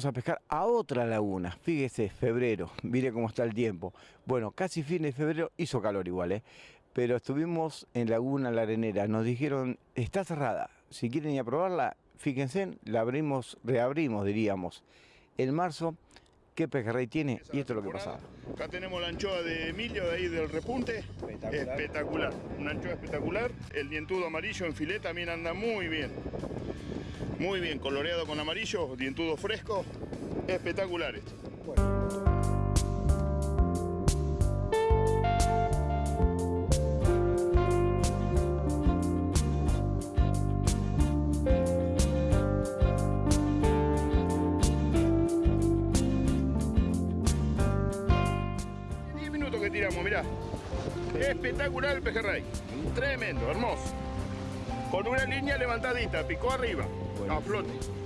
vamos a pescar a otra laguna. Fíjese, febrero, mire cómo está el tiempo. Bueno, casi fin de febrero, hizo calor igual, ¿eh? Pero estuvimos en Laguna La Arenera, nos dijeron, está cerrada, si quieren ir a probarla, fíjense, la abrimos, reabrimos, diríamos. En marzo, ¿qué pejerrey tiene? Y esto es lo que pasaba. Acá tenemos la anchoa de Emilio, de ahí del repunte. Espectacular. Espectacular. Una anchoa espectacular. El dientudo amarillo en filet también anda muy bien. Muy bien, coloreado con amarillo, dientudo fresco. Espectacular esto. Diez minutos que tiramos, mirá. Espectacular el pejerrey. Tremendo, hermoso. Con una línea levantadita, picó arriba, a flote.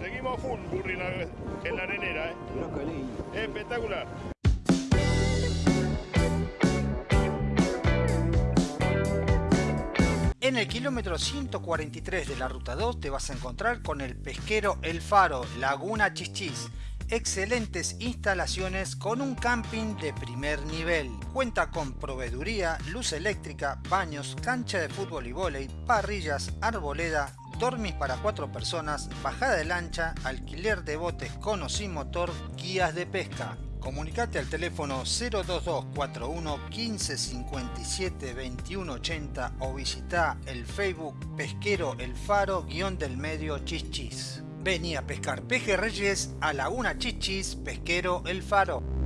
Seguimos full, Burri, en la, en la arenera, ¿eh? Espectacular. En el kilómetro 143 de la ruta 2 te vas a encontrar con el pesquero El Faro, Laguna Chichis. Excelentes instalaciones con un camping de primer nivel. Cuenta con proveeduría, luz eléctrica, baños, cancha de fútbol y vóley, parrillas, arboleda, dormis para cuatro personas, bajada de lancha, alquiler de botes con o sin motor, guías de pesca. Comunicate al teléfono 02241 15 57 21 80 o visita el Facebook Pesquero El Faro guion del medio Chichis. Vení a pescar pejerreyes a Laguna Chichis Pesquero El Faro.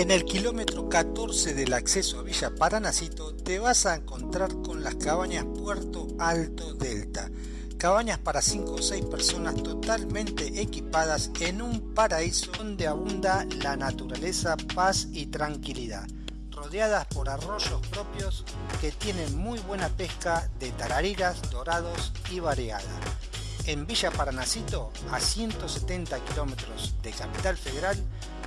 En el kilómetro 14 del acceso a Villa Paranacito te vas a encontrar con las cabañas Puerto Alto Delta. Cabañas para 5 o 6 personas totalmente equipadas en un paraíso donde abunda la naturaleza, paz y tranquilidad. Rodeadas por arroyos propios que tienen muy buena pesca de tarariras, dorados y variada. En Villa Paranacito, a 170 kilómetros de Capital Federal,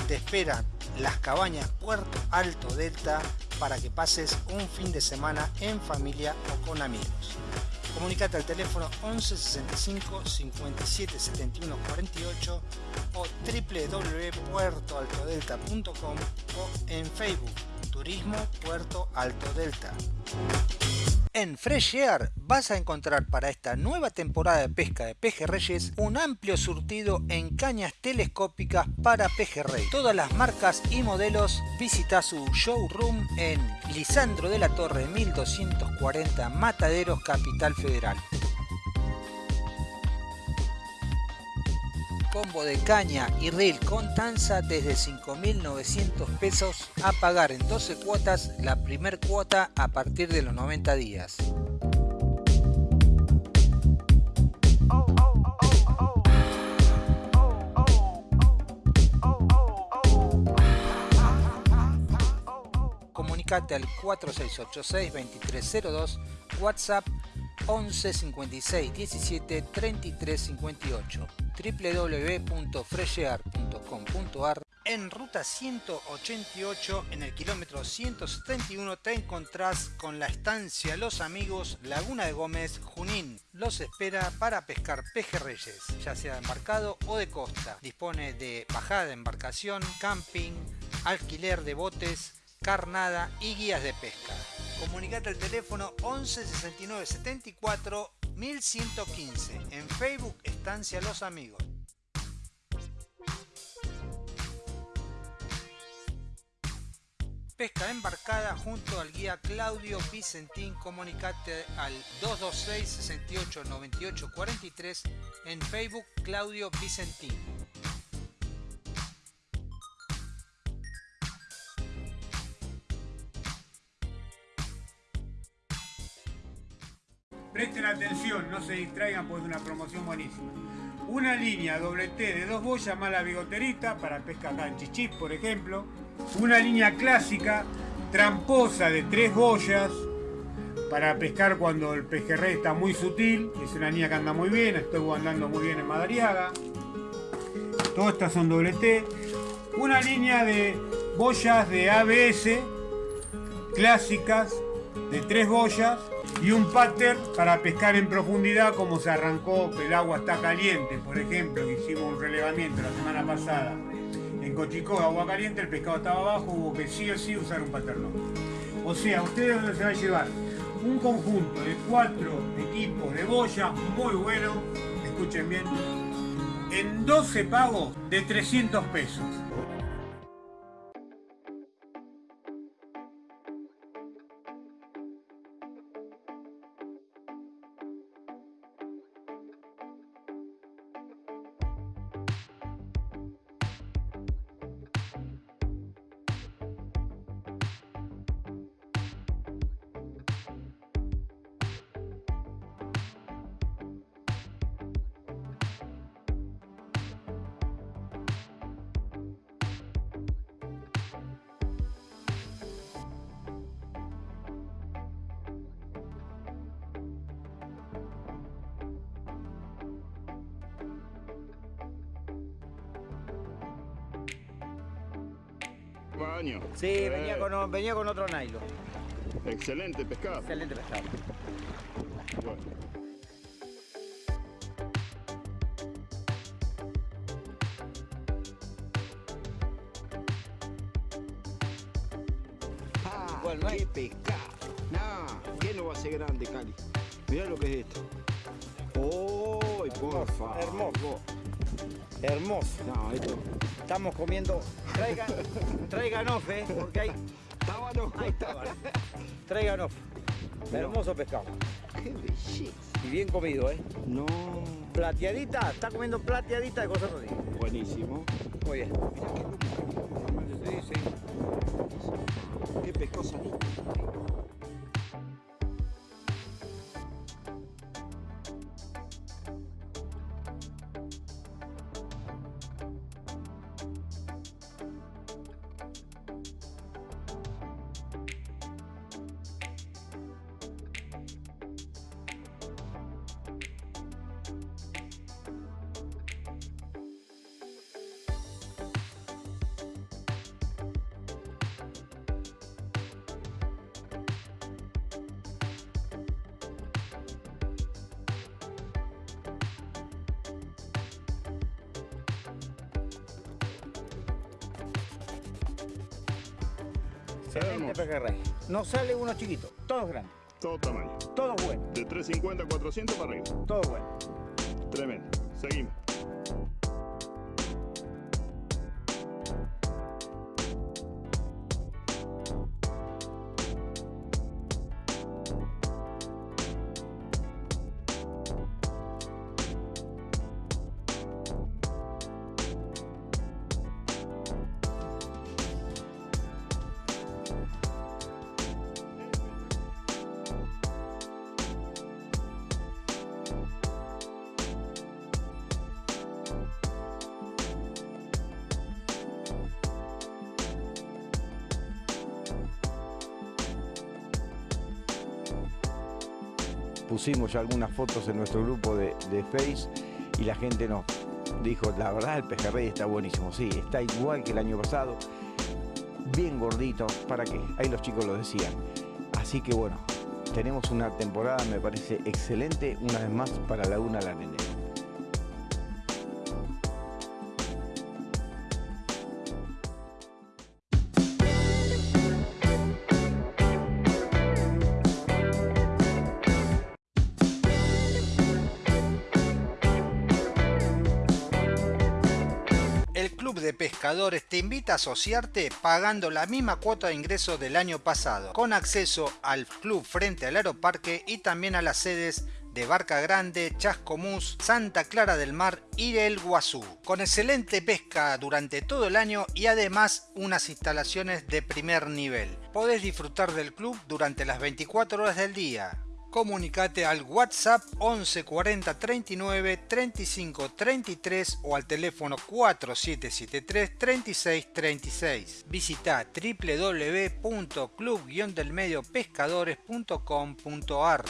te esperan las cabañas Puerto Alto Delta para que pases un fin de semana en familia o con amigos. Comunicate al teléfono 11 65 57 71 48 o www.puertoaltodelta.com o en Facebook Turismo Puerto Alto Delta. En Fresh Air vas a encontrar para esta nueva temporada de pesca de pejerreyes un amplio surtido en cañas telescópicas para pejerrey. Todas las marcas y modelos visita su showroom en Lisandro de la Torre 1240 Mataderos Capital Federal. Combo de caña y reel con tanza desde 5.900 pesos a pagar en 12 cuotas la primer cuota a partir de los 90 días. Comunicate al 4686-2302, WhatsApp 11 56 17 33 58 www.freshear.com.ar En ruta 188, en el kilómetro 171, te encontrás con la estancia Los Amigos, Laguna de Gómez, Junín. Los espera para pescar pejerreyes, ya sea de embarcado o de costa. Dispone de bajada de embarcación, camping, alquiler de botes, carnada y guías de pesca. Comunicate al teléfono 11 69 74 1115. En Facebook Estancia Los Amigos. Pesca embarcada junto al guía Claudio Vicentín. Comunicate al 226 68 98 43 en Facebook Claudio Vicentín. Atención, no se distraigan porque es una promoción buenísima. Una línea doble T de dos boyas más la bigoterita para pesca acá en Chichis, por ejemplo. Una línea clásica tramposa de tres boyas para pescar cuando el pejerrey está muy sutil. Es una línea que anda muy bien, estoy andando muy bien en Madariaga. Todas estas son doble T. Una línea de boyas de ABS clásicas de tres boyas y un pattern para pescar en profundidad como se arrancó, el agua está caliente, por ejemplo, que hicimos un relevamiento la semana pasada en Cochicó, agua caliente, el pescado estaba abajo, hubo que sí o sí usar un pattern. O sea, ustedes dónde se va a llevar un conjunto de cuatro equipos de boya muy bueno, escuchen bien, en 12 pagos de 300 pesos. Sí, venía con, venía con otro nylon. Excelente pescado. Excelente pescado. Bueno. Ah, no qué pescado. No, ¿qué no va a ser grande, Cali? Mirá lo que es esto. ¡Uy, por favor! hermoso. Hermoso. No, esto... Estamos comiendo. Traigan, traigan eh, porque hay. Tábano. Hay tábano. Traigan off. Hermoso pescado. Qué belleza. Y bien comido, ¿eh? No. Plateadita, está comiendo plateadita de cosas así. Buenísimo. Muy bien. Mira qué Sí, sí. Qué. 70. Este no sale uno chiquito, todos grandes. Todo tamaño. todos buenos, De 350 a 400 para arriba. Todo bueno. Tremendo. Seguimos. Pusimos ya algunas fotos en nuestro grupo de, de Face y la gente nos dijo, la verdad el pejerrey está buenísimo, sí, está igual que el año pasado, bien gordito, ¿para qué? Ahí los chicos lo decían. Así que bueno, tenemos una temporada, me parece excelente, una vez más para Laguna La Pescadores te invita a asociarte pagando la misma cuota de ingreso del año pasado, con acceso al club frente al aeroparque y también a las sedes de Barca Grande, Chascomús, Santa Clara del Mar y El Guazú, con excelente pesca durante todo el año y además unas instalaciones de primer nivel. Podés disfrutar del club durante las 24 horas del día. Comunicate al WhatsApp 11 40 39 35 33 o al teléfono 4773 36 36. Visita www.club-delmediopescadores.com.ar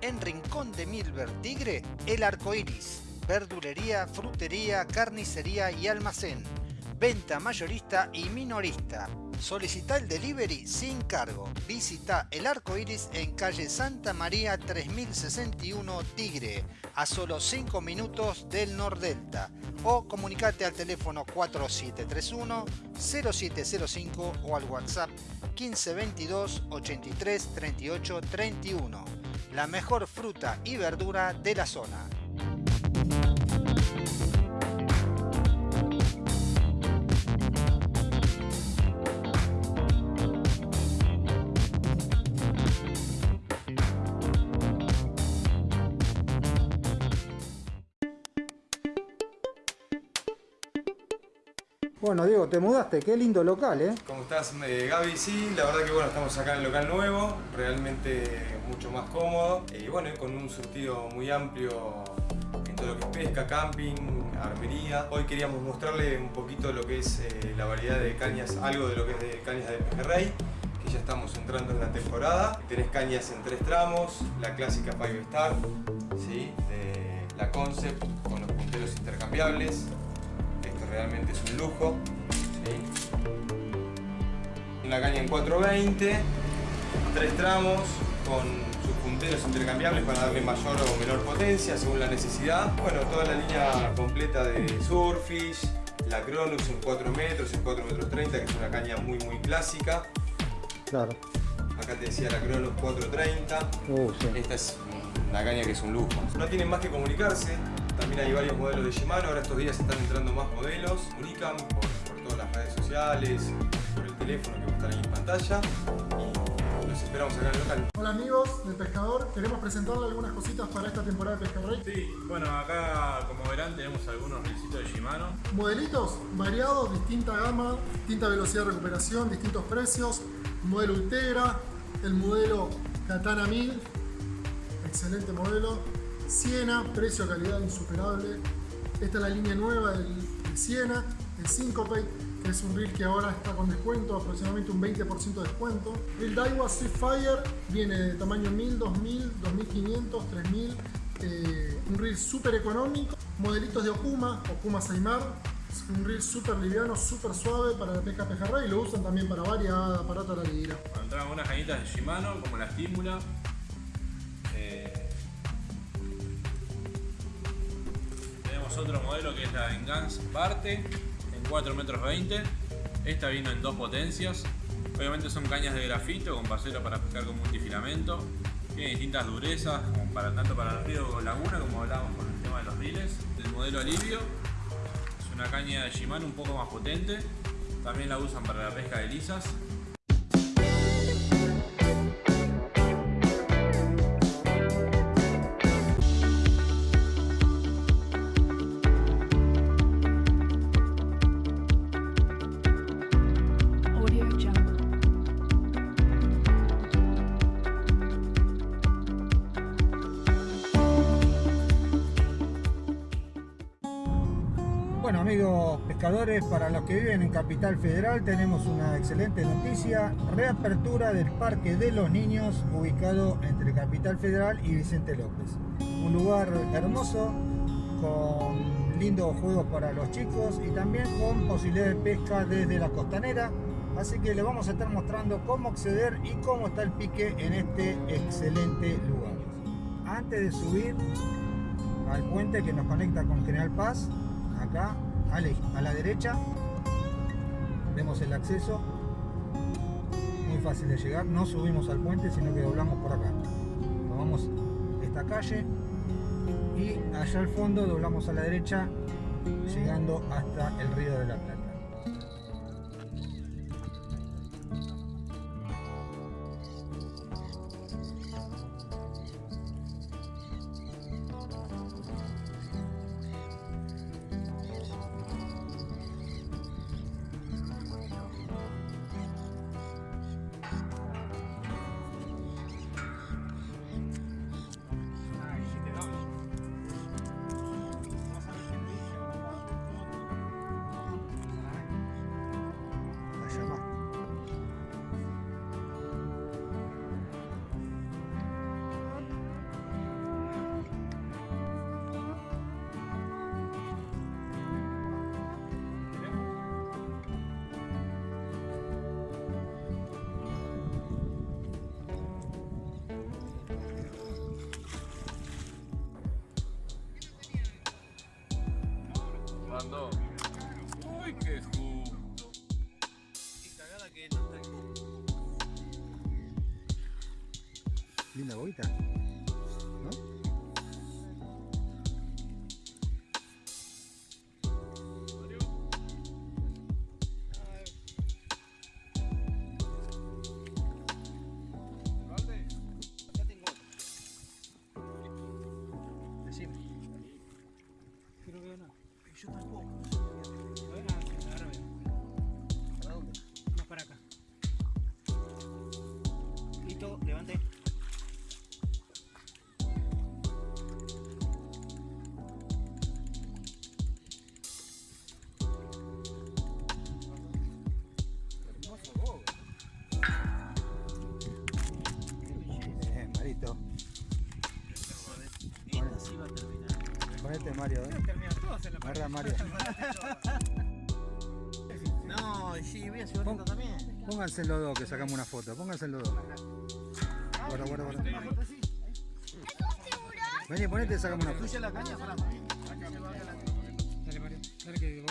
En Rincón de Milver Tigre, el arco iris. Verdulería, frutería, carnicería y almacén. Venta mayorista y minorista. Solicita el delivery sin cargo. Visita el arco iris en calle Santa María 3061 Tigre, a solo 5 minutos del Nordelta. O comunicate al teléfono 4731 0705 o al WhatsApp 1522 83 38 31. La mejor fruta y verdura de la zona. Diego, te mudaste, qué lindo local, ¿eh? ¿Cómo estás, eh, Gaby? Sí, la verdad que bueno, estamos acá en el local nuevo, realmente mucho más cómodo y bueno, con un surtido muy amplio en todo lo que es pesca, camping, armería. Hoy queríamos mostrarle un poquito lo que es eh, la variedad de cañas, algo de lo que es de cañas de pejerrey, que ya estamos entrando en la temporada. Tenés cañas en tres tramos, la clásica Five Star, ¿sí? la Concept con los punteros intercambiables, realmente es un lujo. ¿sí? Una caña en 420, tres tramos con sus punteros intercambiables para darle mayor o menor potencia según la necesidad. Bueno, toda la línea completa de Surfish, la Cronus en 4 metros, en 4 metros 30, que es una caña muy muy clásica. Claro. Acá te decía la Cronus 430. Uh, sí. Esta es una caña que es un lujo. No tienen más que comunicarse, también hay varios modelos de Shimano, ahora estos días están entrando más modelos. Comunican por, por todas las redes sociales, por el teléfono que va a estar ahí en pantalla. Y los esperamos acá en el local. Hola amigos del pescador, queremos presentarle algunas cositas para esta temporada de Pescarrey. Sí, bueno, acá como verán tenemos algunos recitos de Shimano. Modelitos variados, distinta gama, distinta velocidad de recuperación, distintos precios. Modelo Ultegra, el modelo Katana 1000, excelente modelo. Siena, precio calidad insuperable. Esta es la línea nueva del, de Siena, el Syncope, que es un reel que ahora está con descuento, aproximadamente un 20% de descuento. El Daiwa Fire viene de tamaño 1000, 2000, 2500, 3000. Eh, un reel súper económico. Modelitos de Okuma, Okuma Saimar. Un reel súper liviano, súper suave para la pesca pejerrey y lo usan también para varias aparatos de la liguera. Unas cañitas de Shimano, como la Stimula. Otro modelo que es la Engance Parte, en 4 metros 20. Esta vino en dos potencias. Obviamente son cañas de grafito con pasero para pescar con multifilamento. Tiene distintas durezas, como para, tanto para el río laguna, como hablábamos con el tema de los riles. El modelo Alivio es una caña de Shimano un poco más potente. También la usan para la pesca de lisas. Para los que viven en Capital Federal tenemos una excelente noticia, reapertura del Parque de los Niños ubicado entre Capital Federal y Vicente López. Un lugar hermoso con lindos juegos para los chicos y también con posibilidad de pesca desde la costanera. Así que les vamos a estar mostrando cómo acceder y cómo está el pique en este excelente lugar. Antes de subir al puente que nos conecta con General Paz, acá a la, derecha. Vemos el acceso. Muy fácil de llegar. No subimos al puente sino que doblamos por acá. Tomamos esta calle y allá al fondo doblamos a la derecha llegando hasta el río de la Plata Uy, qué Linda boita. Ponete Mario, ¿eh? Agarra Mario. No, sí, voy a hacer Pon, también. Pónganse los dos que sacamos una foto, pónganse los dos. Guarda, guarda, guarda. Vení, ponete y sacamos una foto. la caña? Dale, Mario. Dale que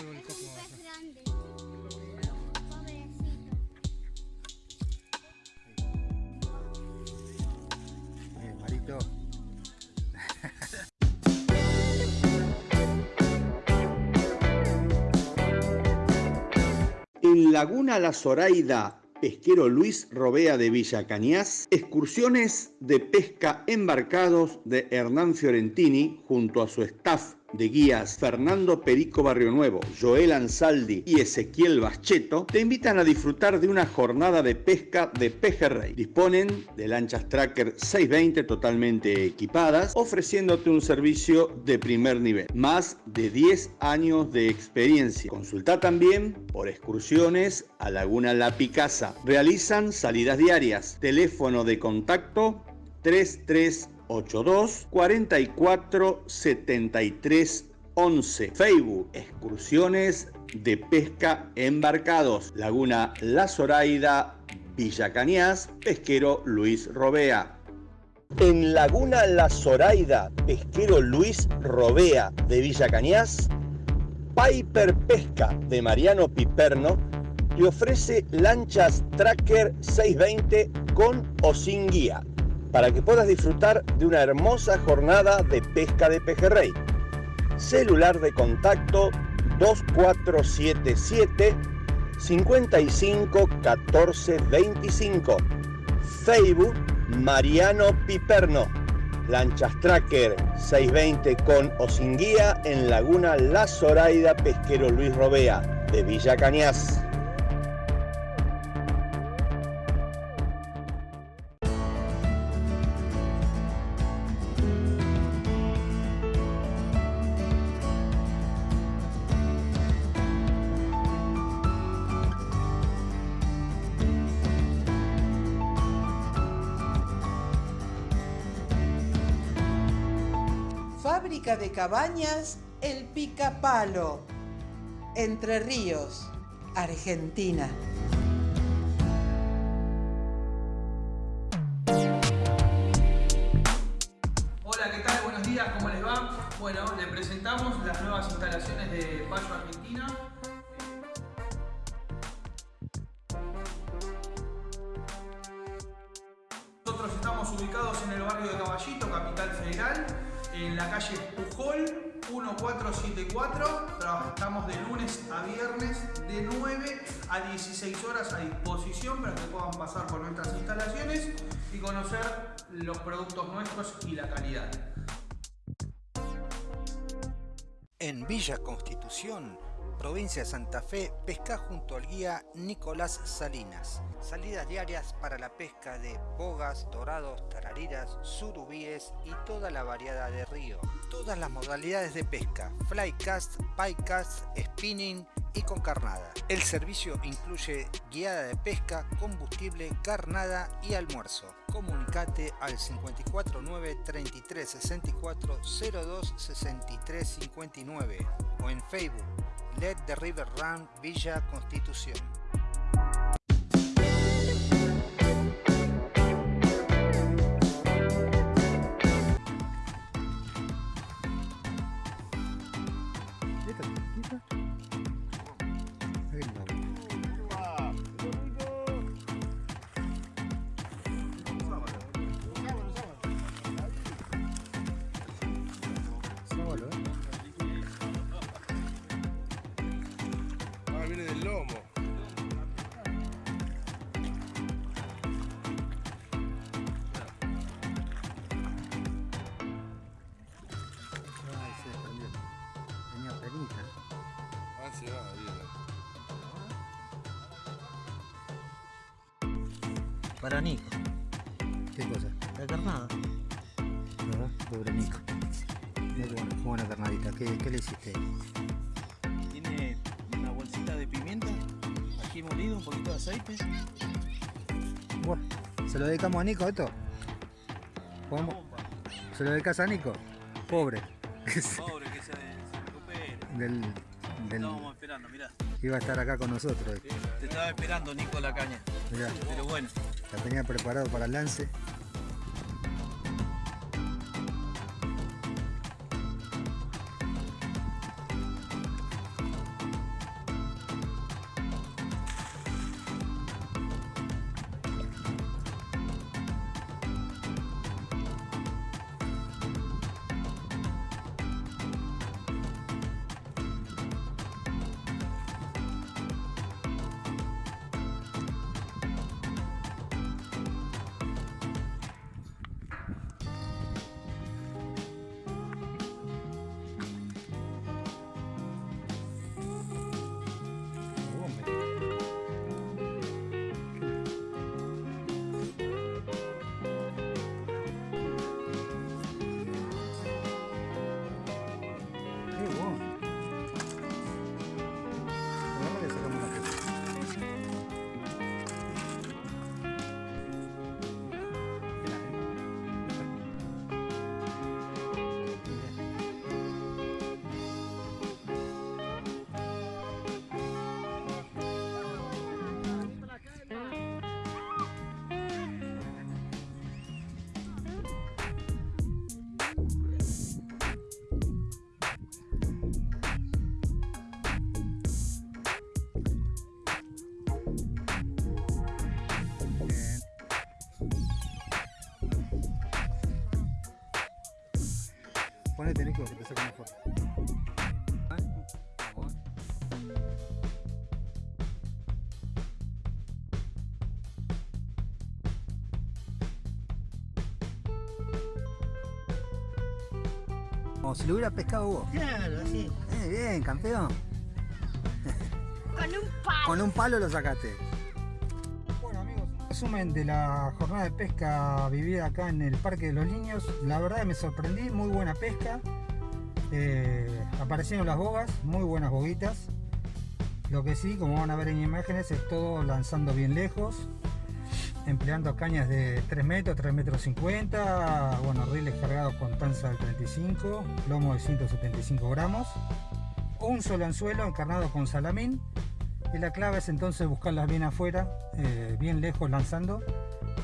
Laguna La Zoraida, pesquero Luis Robea de Villa Cañas, excursiones de pesca embarcados de Hernán Fiorentini junto a su staff de guías Fernando Perico Barrio Nuevo, Joel Ansaldi y Ezequiel Bascheto te invitan a disfrutar de una jornada de pesca de pejerrey. Disponen de lanchas Tracker 620 totalmente equipadas, ofreciéndote un servicio de primer nivel. Más de 10 años de experiencia. Consulta también por excursiones a Laguna La Picasa. Realizan salidas diarias. Teléfono de contacto 33 82 44 73 11. Facebook, excursiones de pesca embarcados. Laguna La Zoraida, Villa Cañas, pesquero Luis Robea. En Laguna La Zoraida, pesquero Luis Robea de Villa Cañas, Piper Pesca de Mariano Piperno le ofrece lanchas Tracker 620 con o sin guía para que puedas disfrutar de una hermosa jornada de pesca de pejerrey. Celular de contacto 2477 55 14 25. Facebook Mariano Piperno. Lanchas Tracker 620 con o sin guía en Laguna La Zoraida Pesquero Luis Robea de Villa Cañas. Cabañas El Picapalo, Entre Ríos, Argentina. A disposición para que puedan pasar por nuestras instalaciones y conocer los productos nuestros y la calidad. En Villa Constitución, provincia de Santa Fe, pesca junto al guía Nicolás Salinas. Salidas diarias para la pesca de bogas, dorados, tarariras, surubíes y toda la variedad de río. Todas las modalidades de pesca, flycast, piecast, spinning y con carnada. El servicio incluye guiada de pesca, combustible, carnada y almuerzo. Comunicate al 549 33 64 02 63 59 o en Facebook Let the River Run Villa Constitución. Para Nico. ¿Qué cosa? La carnada. ¿Verdad? Pobre Nico. Buena, qué buena carnadita. ¿Qué, qué le hiciste? Tiene una bolsita de pimienta, ají molido, un poquito de aceite. Bueno, ¿se lo dedicamos a Nico esto? ¿Podemos? ¿Se lo dedicas a Nico? Pobre. Pobre, que se, se recupere. del, del, Estábamos esperando, mirá. iba a estar acá con nosotros. Te estaba esperando Nico la caña. Mirá, Pero bueno, la tenía preparado para el lance. Ponete Nico que te saco una foto. Como si lo hubiera pescado vos. Claro, sí. Eh, bien, campeón. Con un palo. Con un palo lo sacaste. Resumen de la jornada de pesca vivida acá en el Parque de los Niños. La verdad me sorprendí, muy buena pesca. Eh, aparecieron las bogas, muy buenas boguitas. Lo que sí, como van a ver en imágenes, es todo lanzando bien lejos. empleando cañas de 3 metros, 3 metros 50, bueno, riles cargados con tanza del 35, lomo de 175 gramos, un solo anzuelo encarnado con salamín y la clave es entonces buscarlas bien afuera, eh, bien lejos lanzando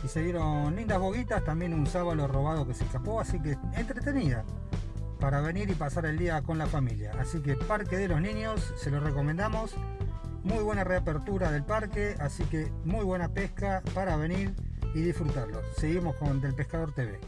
y se dieron lindas boguitas, también un sábalo robado que se escapó, así que entretenida para venir y pasar el día con la familia. Así que Parque de los Niños, se lo recomendamos. Muy buena reapertura del parque, así que muy buena pesca para venir y disfrutarlo. Seguimos con Del Pescador TV.